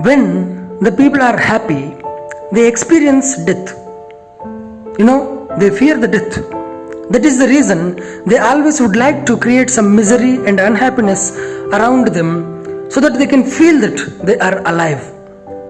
when the people are happy, they experience death. You know, they fear the death. That is the reason they always would like to create some misery and unhappiness around them so that they can feel that they are alive.